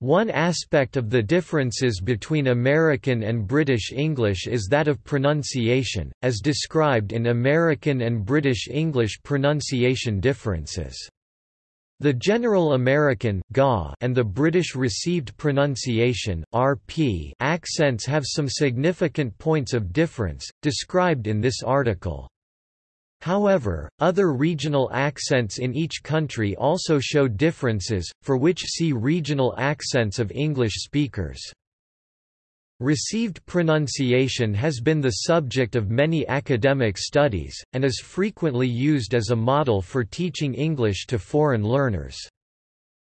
One aspect of the differences between American and British English is that of pronunciation, as described in American and British English pronunciation differences. The General American and the British Received Pronunciation (RP) accents have some significant points of difference, described in this article. However, other regional accents in each country also show differences, for which see Regional accents of English speakers. Received pronunciation has been the subject of many academic studies, and is frequently used as a model for teaching English to foreign learners.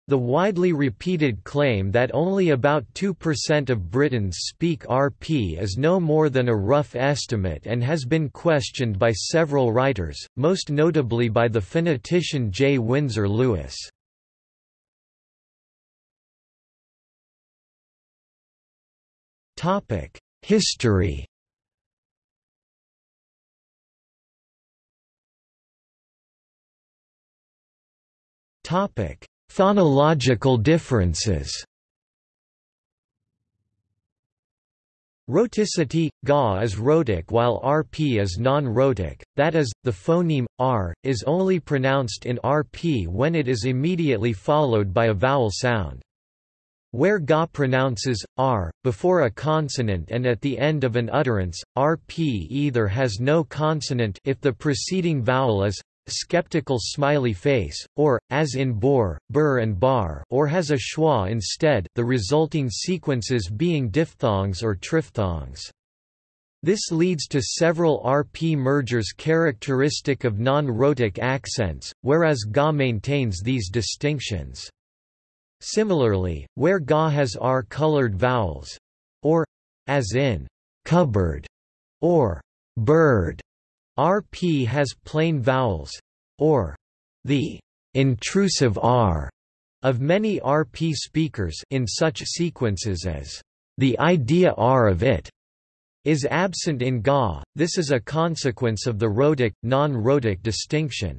The widely repeated claim that only about 2% of Britons speak RP is no more than a rough estimate and has been questioned by several writers, most notably by the phonetician J. Windsor Lewis. History Phonological differences Rhoticity – Ga is rhotic while Rp is non-rhotic, that is, the phoneme, r, is only pronounced in Rp when it is immediately followed by a vowel sound. Where Ga pronounces r before a consonant and at the end of an utterance, rp either has no consonant if the preceding vowel is skeptical smiley face, or, as in bor, bur and bar or has a schwa instead the resulting sequences being diphthongs or triphthongs. This leads to several RP mergers characteristic of non-rhotic accents, whereas Ga maintains these distinctions. Similarly, where ga has r-colored vowels, or, as in, cupboard, or bird, rp has plain vowels, or the intrusive r of many RP speakers in such sequences as the idea r of it is absent in Ga. This is a consequence of the rhotic non-rhotic distinction.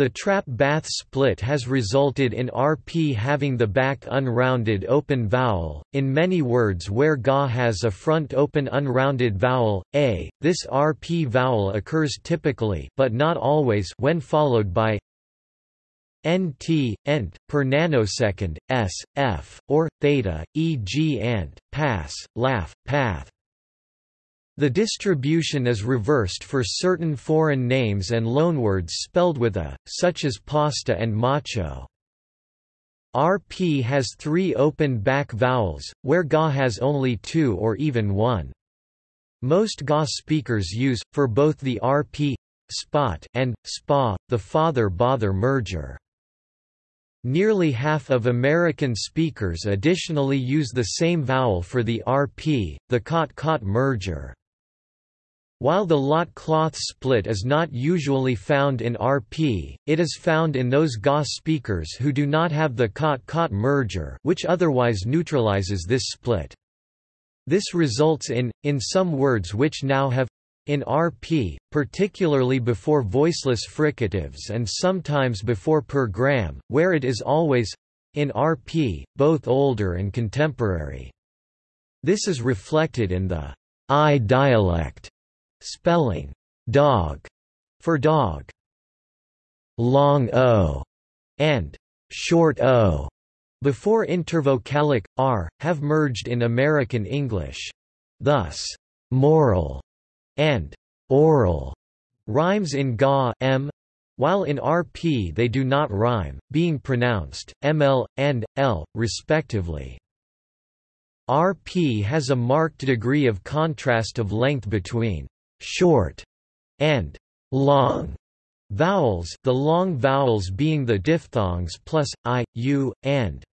The trap bath split has resulted in RP having the back unrounded open vowel, in many words where Ga has a front open unrounded vowel, a, this RP vowel occurs typically but not always when followed by nt, ent, per nanosecond, s, f, or, theta, e.g. ant, pass, laugh, path. The distribution is reversed for certain foreign names and loanwords spelled with a, such as pasta and macho. RP has three open back vowels, where GA has only two or even one. Most GA speakers use, for both the RP spot and spa, the father-bother merger. Nearly half of American speakers additionally use the same vowel for the RP, the cot-caught merger. While the lot cloth split is not usually found in RP, it is found in those GA speakers who do not have the cot-caught merger which otherwise neutralizes this split. This results in, in some words which now have in RP, particularly before voiceless fricatives and sometimes before per gram, where it is always in RP, both older and contemporary. This is reflected in the eye dialect Spelling dog for dog. Long o and short o before intervocalic r have merged in American English. Thus, moral and oral rhymes in ga m while in RP they do not rhyme, being pronounced ml and l respectively. RP has a marked degree of contrast of length between short, and long vowels the long vowels being the diphthongs plus, i, u, and.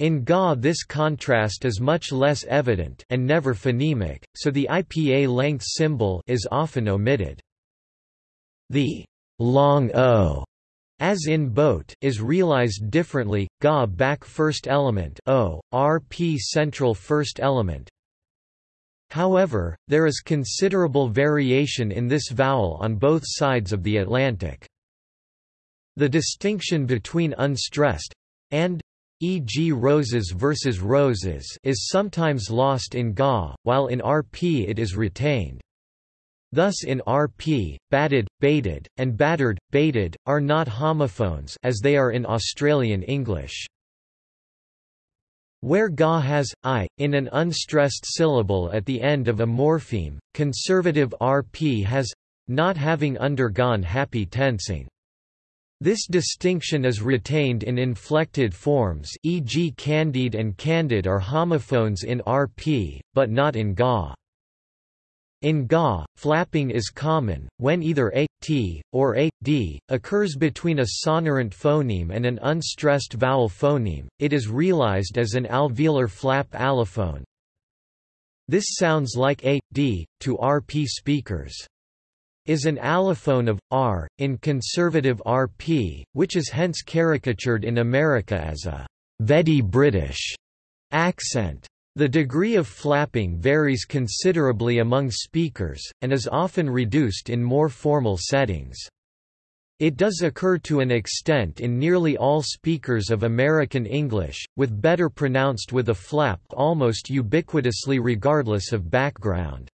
In Ga this contrast is much less evident and never phonemic, so the IPA length symbol is often omitted. The long o, as in boat, is realized differently, Ga back first element o, RP central first element, However, there is considerable variation in this vowel on both sides of the Atlantic. The distinction between unstressed and e.g. roses versus roses is sometimes lost in ga, while in rp it is retained. Thus in rp, batted, baited, and battered, baited, are not homophones as they are in Australian English. Where ga has, i, in an unstressed syllable at the end of a morpheme, conservative rp has not having undergone happy tensing. This distinction is retained in inflected forms e.g. candide and candid are homophones in rp, but not in ga. In Ga, flapping is common, when either a, t, or a, d, occurs between a sonorant phoneme and an unstressed vowel phoneme, it is realized as an alveolar flap allophone. This sounds like a, d, to RP speakers. Is an allophone of, r, in conservative RP, which is hence caricatured in America as a «Veddy British» accent. The degree of flapping varies considerably among speakers, and is often reduced in more formal settings. It does occur to an extent in nearly all speakers of American English, with better pronounced with a flap almost ubiquitously regardless of background.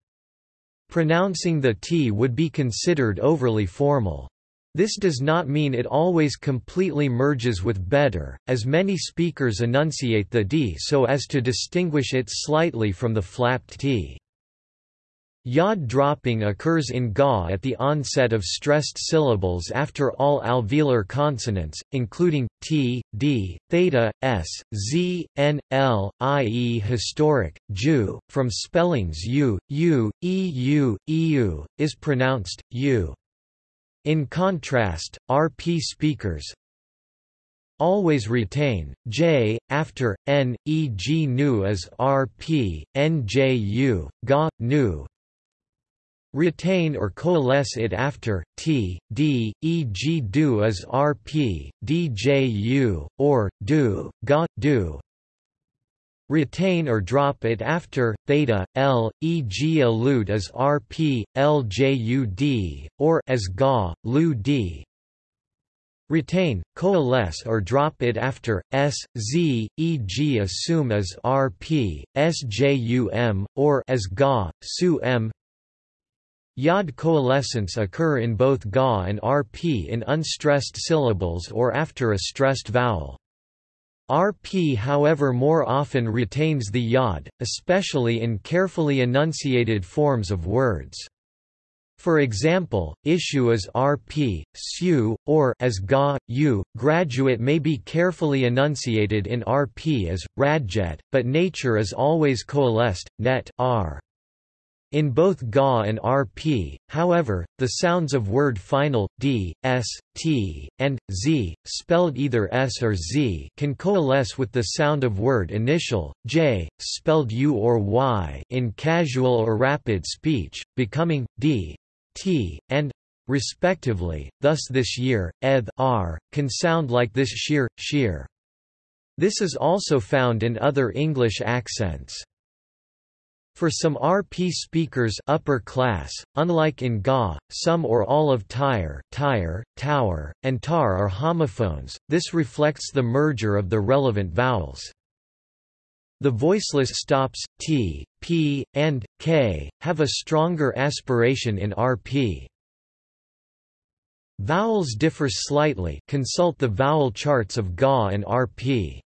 Pronouncing the T would be considered overly formal. This does not mean it always completely merges with better, as many speakers enunciate the d so as to distinguish it slightly from the flapped t. Yod dropping occurs in Ga at the onset of stressed syllables after all alveolar consonants, including t, d, theta, s, z, n, l, i.e. historic, ju, from spellings u, u, eu, eu, is pronounced, u. In contrast, RP speakers always retain j after n, e.g. nu as rp, nju, ga, nu. Retain or coalesce it after t, d, e.g. do as rp, dju, or do, ga, do retain or drop it after theta l e.g. elude as rp ljud or as ga lu d retain coalesce or drop it after s z e.g. assume as rp sjum or as ga su m Yod coalescence occur in both ga and rp in unstressed syllables or after a stressed vowel. RP however more often retains the yod, especially in carefully enunciated forms of words. For example, issue as RP, su, or as ga, u. Graduate may be carefully enunciated in RP as radjet, but nature is always coalesced, net, r. In both Ga and Rp, however, the sounds of word final, d, s, t, and, z, spelled either s or z can coalesce with the sound of word initial, j, spelled u or y in casual or rapid speech, becoming, d, t, and, respectively, thus this year, eth r, can sound like this sheer, sheer. This is also found in other English accents. For some RP speakers upper class, unlike in Ga, some or all of Tyre, Tyre, Tower, and Tar are homophones, this reflects the merger of the relevant vowels. The voiceless stops, t, p, and, k, have a stronger aspiration in RP. Vowels differ slightly consult the vowel charts of Ga and RP.